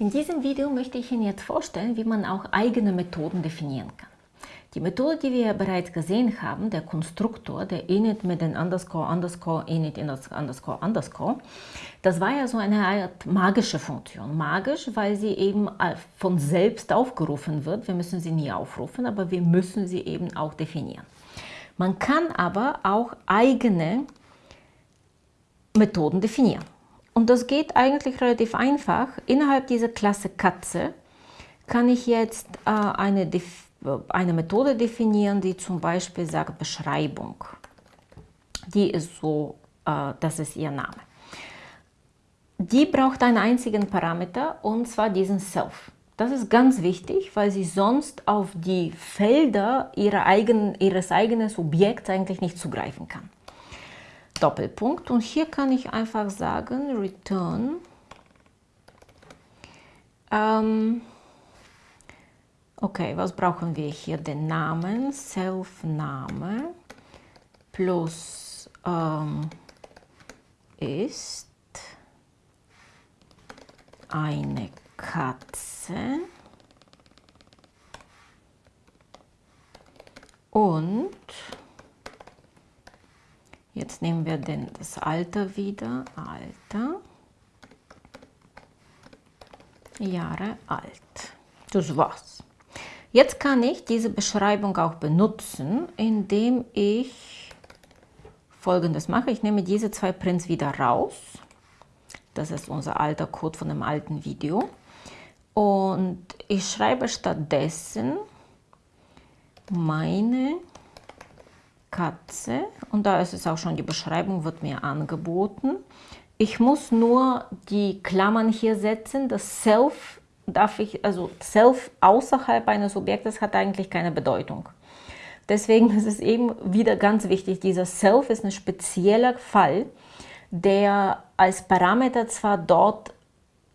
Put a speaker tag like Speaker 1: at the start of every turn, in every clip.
Speaker 1: In diesem Video möchte ich Ihnen jetzt vorstellen, wie man auch eigene Methoden definieren kann. Die Methode, die wir bereits gesehen haben, der Konstruktor, der init mit den underscore, underscore, init, underscore, underscore, das war ja so eine Art magische Funktion. Magisch, weil sie eben von selbst aufgerufen wird. Wir müssen sie nie aufrufen, aber wir müssen sie eben auch definieren. Man kann aber auch eigene Methoden definieren. Und das geht eigentlich relativ einfach. Innerhalb dieser Klasse Katze kann ich jetzt äh, eine, eine Methode definieren, die zum Beispiel sagt Beschreibung. Die ist so, äh, das ist ihr Name. Die braucht einen einzigen Parameter und zwar diesen Self. Das ist ganz wichtig, weil sie sonst auf die Felder ihrer eigen, ihres eigenen Objekts eigentlich nicht zugreifen kann. Doppelpunkt. Und hier kann ich einfach sagen return. Ähm, okay, was brauchen wir hier? Den Namen, Self-Name plus ähm, ist eine Katze und jetzt nehmen wir den, das Alter wieder, Alter, Jahre alt. Das war's. Jetzt kann ich diese Beschreibung auch benutzen, indem ich folgendes mache. Ich nehme diese zwei Prints wieder raus. Das ist unser alter Code von dem alten Video. Und ich schreibe stattdessen meine Katze und da ist es auch schon, die Beschreibung wird mir angeboten. Ich muss nur die Klammern hier setzen, das Self darf ich, also Self außerhalb eines Objektes hat eigentlich keine Bedeutung. Deswegen ist es eben wieder ganz wichtig, dieser Self ist ein spezieller Fall, der als Parameter zwar dort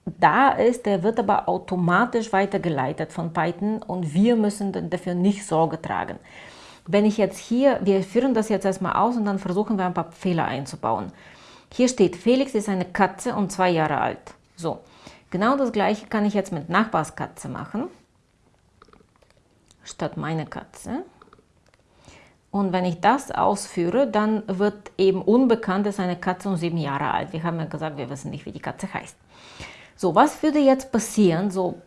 Speaker 1: da ist, der wird aber automatisch weitergeleitet von Python und wir müssen dafür nicht Sorge tragen. Wenn ich jetzt hier, wir führen das jetzt erstmal aus und dann versuchen wir ein paar Fehler einzubauen. Hier steht, Felix ist eine Katze und zwei Jahre alt. So, genau das gleiche kann ich jetzt mit Nachbarskatze machen, statt meine Katze. Und wenn ich das ausführe, dann wird eben unbekannt, ist eine Katze und sieben Jahre alt. Wir haben ja gesagt, wir wissen nicht, wie die Katze heißt. So, was würde jetzt passieren? So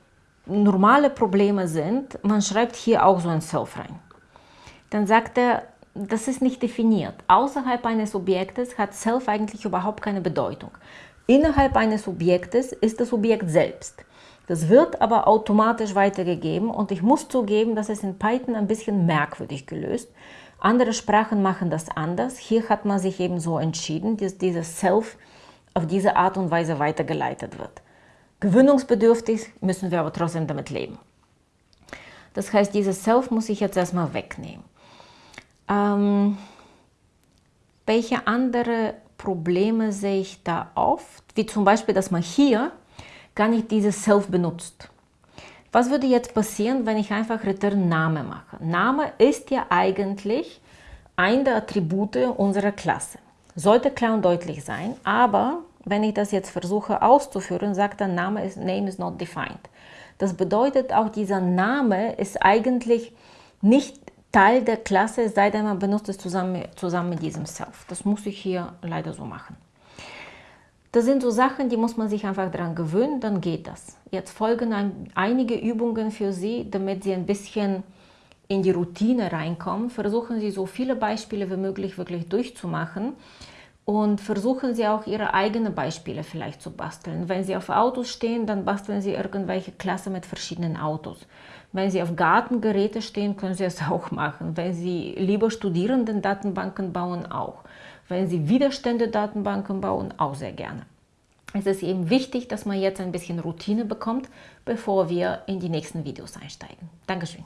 Speaker 1: normale Probleme sind, man schreibt hier auch so ein Self rein. Dann sagt er, das ist nicht definiert. Außerhalb eines Objektes hat Self eigentlich überhaupt keine Bedeutung. Innerhalb eines Objektes ist das Objekt selbst. Das wird aber automatisch weitergegeben und ich muss zugeben, dass es in Python ein bisschen merkwürdig gelöst. Andere Sprachen machen das anders. Hier hat man sich eben so entschieden, dass dieses Self auf diese Art und Weise weitergeleitet wird. Gewöhnungsbedürftig müssen wir aber trotzdem damit leben. Das heißt, dieses Self muss ich jetzt erstmal wegnehmen. Ähm, welche andere Probleme sehe ich da oft? Wie zum Beispiel, dass man hier gar nicht dieses Self benutzt. Was würde jetzt passieren, wenn ich einfach Return Name mache? Name ist ja eigentlich ein der Attribute unserer Klasse. Sollte klar und deutlich sein, aber wenn ich das jetzt versuche auszuführen, sagt der Name ist Name is not defined. Das bedeutet auch, dieser Name ist eigentlich nicht Teil der Klasse, sei denn, man benutzt es zusammen, zusammen mit diesem Self. Das muss ich hier leider so machen. Das sind so Sachen, die muss man sich einfach daran gewöhnen, dann geht das. Jetzt folgen ein, einige Übungen für Sie, damit Sie ein bisschen in die Routine reinkommen. Versuchen Sie so viele Beispiele wie möglich wirklich durchzumachen und versuchen Sie auch Ihre eigenen Beispiele vielleicht zu basteln. Wenn Sie auf Autos stehen, dann basteln Sie irgendwelche Klasse mit verschiedenen Autos. Wenn Sie auf Gartengeräte stehen, können Sie es auch machen. Wenn Sie lieber Studierenden-Datenbanken bauen, auch. Wenn Sie Widerstände-Datenbanken bauen, auch sehr gerne. Es ist eben wichtig, dass man jetzt ein bisschen Routine bekommt, bevor wir in die nächsten Videos einsteigen. Dankeschön.